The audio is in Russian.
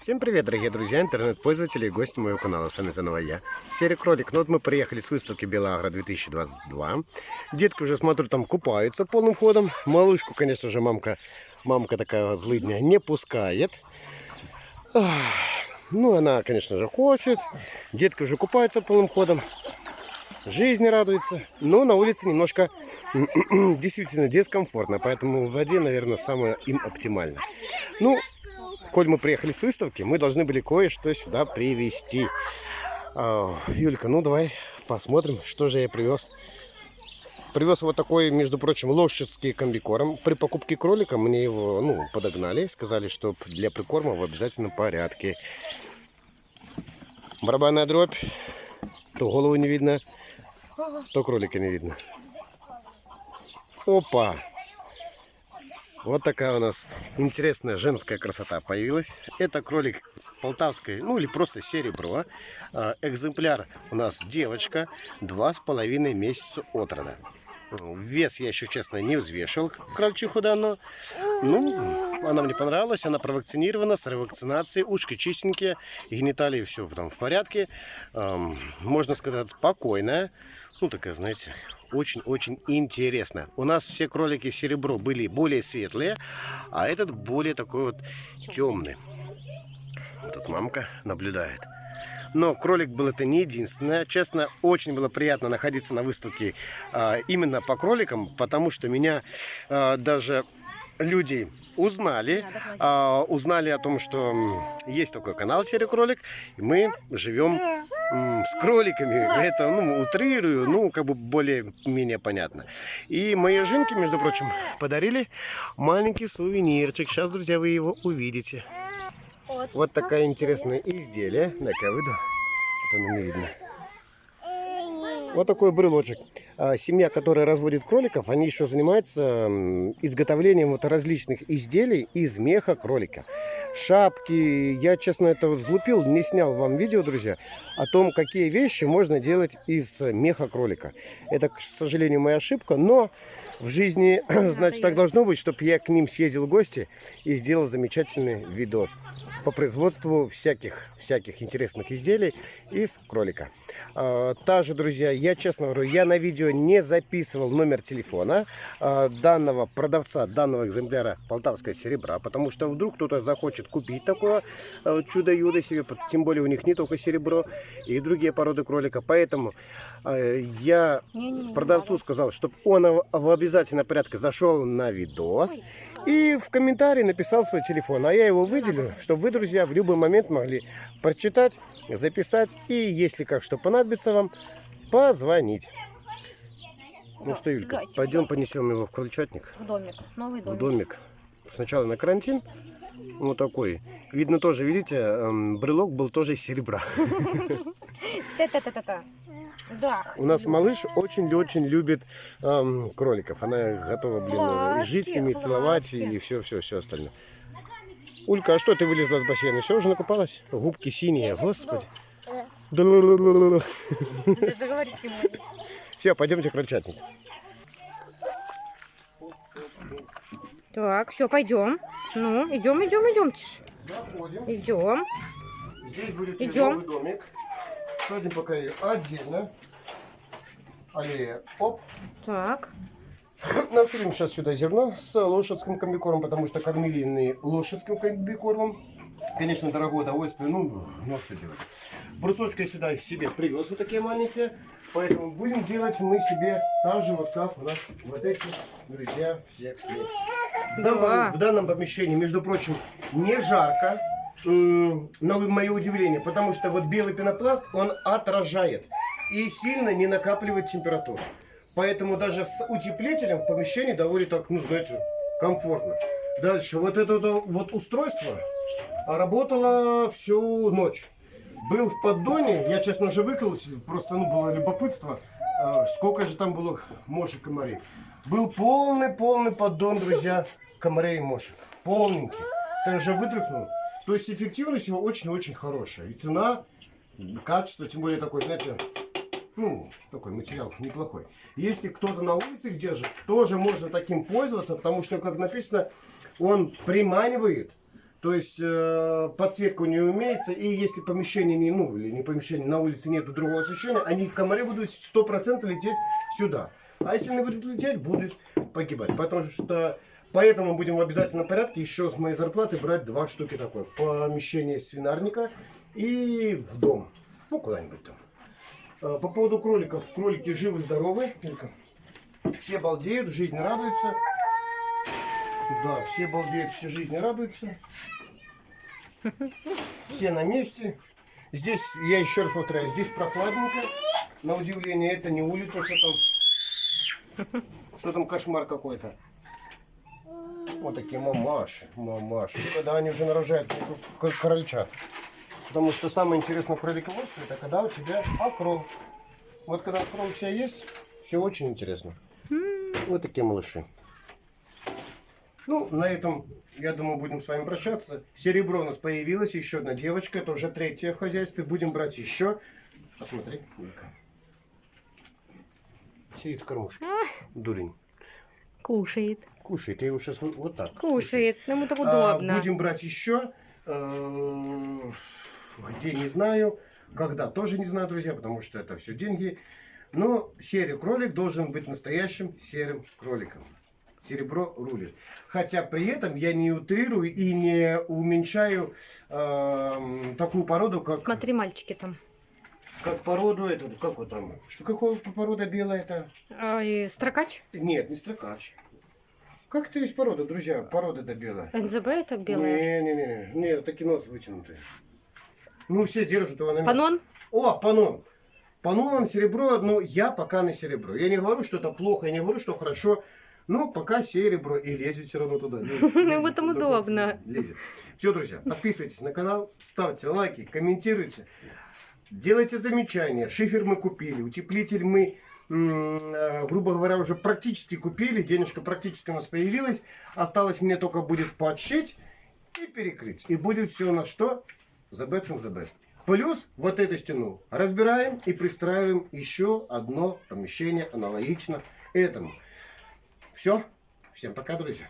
Всем привет, дорогие друзья, интернет-пользователи и гости моего канала. С вами заново я, Серый Кролик. Ну вот мы приехали с выставки Белагра 2022. Детки уже, смотрю, там купаются полным ходом. Малышку, конечно же, мамка, мамка такая злыдня не пускает. Ну, она, конечно же, хочет. Детки уже купаются полным ходом. Жизнь радуется. Но на улице немножко действительно дискомфортно. Поэтому в воде, наверное, самое им оптимально. Ну, коль мы приехали с выставки, мы должны были кое-что сюда привезти. А, Юлька, ну давай посмотрим, что же я привез. Привез вот такой, между прочим, лошадский комбикорм. При покупке кролика мне его ну, подогнали. Сказали, что для прикорма в обязательном порядке. Барабанная дробь. То голову не видно, то кролика не видно. Опа! Вот такая у нас интересная женская красота появилась. Это кролик полтавской, ну или просто серебро. А, экземпляр у нас девочка, два с половиной месяца от рода. Вес я еще, честно, не взвешивал крольчиху данную. Ну, она мне понравилась, она провакцинирована, с ревакцинацией, ушки чистенькие, гениталии все там в порядке. Можно сказать, спокойная. Ну, такая, знаете, очень-очень интересно. У нас все кролики серебро были более светлые, а этот более такой вот темный. Тут мамка наблюдает. Но кролик был это не единственное. Честно, очень было приятно находиться на выставке а, именно по кроликам, потому что меня а, даже люди узнали, а, узнали о том, что есть такой канал Серый Кролик, и мы живем с кроликами. Это, ну, утрирую, ну, как бы более-менее понятно. И мои жинки, между прочим, подарили маленький сувенирчик. Сейчас, друзья, вы его увидите. Вот, такая интересная изделие. На-ка выйду, а то не видно. Вот такой брелочек. А, семья, которая разводит кроликов, они еще занимаются изготовлением вот различных изделий из меха кролика. Шапки. Я, честно, это сглупил, не снял вам видео, друзья, о том, какие вещи можно делать из меха кролика. Это, к сожалению, моя ошибка, но в жизни, значит, так должно быть, чтобы я к ним съездил в гости и сделал замечательный видос по производству всяких, всяких интересных изделий из кролика. А, также, друзья, я честно говорю, я на видео не записывал номер телефона а, данного продавца, данного экземпляра полтавское серебра, потому что вдруг кто-то захочет купить такое а, чудо-юдо себе, тем более у них не только серебро и другие породы кролика, поэтому я продавцу сказал, чтобы он в обязательном порядке зашел на видос и в комментарии написал свой телефон, а я его выделю, чтобы вы, друзья, в любой момент могли прочитать, записать и, если как что понадобится вам, позвонить. Ну что, Юлька, пойдем понесем его в крольчатник. В домик, новый домик. В домик. Сначала на карантин, вот такой. Видно тоже, видите, эм, брелок был тоже из серебра. Да. У нас малыш очень-очень любит эм, кроликов. Она готова, блин, жить с ними, целовать и все-все-все остальное. Улька, а что ты вылезла с бассейна? Все, уже накупалась? Губки синие, господи. Все, пойдемте к крольчатнику. Так, все, пойдем. Ну, идем, идем, идем. Идем. Здесь будет идем. домик. Садим пока ее отдельно. Аллея. Оп. Так. Насыпем сейчас сюда зерно с лошадским комбикормом, потому что кормили лошадским комбикормом. Конечно, дорогое удовольствие, ну, ну что делать. Брусочки сюда себе привез вот такие маленькие, поэтому будем делать мы себе так же, вот как у нас вот эти, друзья, все в данном, в данном помещении, между прочим, не жарко, на мое удивление, потому что вот белый пенопласт, он отражает и сильно не накапливает температуру. Поэтому даже с утеплителем в помещении довольно так, ну, знаете, комфортно. Дальше, вот это вот устройство работало всю ночь. Был в поддоне, я, честно же, выколотил, просто, ну, было любопытство, а, сколько же там было мошек комарей. Был полный-полный поддон, друзья, комарей и мошек. Полненький. Так же вытряхнул. То есть эффективность его очень-очень хорошая. И цена, качество, тем более такой, знаете, ну, такой материал неплохой. Если кто-то на улице держит, тоже можно таким пользоваться, потому что, как написано, он приманивает То есть э, подсветку не умеется, и если помещение не, ну, или не помещение, на улице нету другого освещения, они в комаре будут 100% лететь сюда. А если не будут лететь, будут погибать. Потому что поэтому будем в обязательном порядке еще с моей зарплаты брать два штуки такой. В помещение свинарника и в дом. Ну, куда-нибудь там. Э, По поводу кроликов. Кролики живы-здоровы. Все балдеют, жизнь радуется. Да, все балдеют, все жизни радуются. Все на месте. Здесь, я еще раз повторяю, здесь прохладненько. На удивление, это не улица, что там, что там кошмар какой-то. Вот такие мамаши, мамаши. Когда они уже нарожают крольчат. Потому что самое интересное в кролиководстве, это когда у тебя окрол. Вот когда окрол у тебя есть, все очень интересно. Вот такие малыши. Ну, на этом, я думаю, будем с вами прощаться. Серебро у нас появилось, еще одна девочка, это уже третья в хозяйстве. Будем брать еще. Посмотри, Вика. Сидит в кормушке. Дурень. Кушает. Кушает, я его сейчас вот так. Кушает. Ему так А, удобно. будем брать еще. э, Где не знаю, когда тоже не знаю, друзья, потому что это все деньги. Но серый кролик должен быть настоящим серым кроликом. Серебро рулит. Хотя при этом я не утрирую и не уменьшаю эм, такую породу, как, Смотри, мальчики там. как породу эту, как вот там, что какого порода белая это? Ой, строкач? Нет, не строкач. Как это есть порода, друзья? Порода это белая. НЗБ это белая. Не-не-не, нет, таки нос вытянутый. Ну, все держат его на месте. Панон? О, панон. Панон, серебро, но я пока на серебро. Я не говорю, что это плохо, я не говорю, что хорошо. Но пока серебро и лезет все равно туда. Ну, в этом удобно. Лезет. Все, друзья, подписывайтесь на канал, ставьте лайки, комментируйте. Делайте замечания. Шифер мы купили, утеплитель мы, грубо говоря, уже практически купили. Денежка практически у нас появилась. Осталось мне только будет подшить и перекрыть. И будет все у нас что? The best from the best. Плюс вот эту стену разбираем и пристраиваем еще одно помещение аналогично этому. Все. Всем пока, друзья.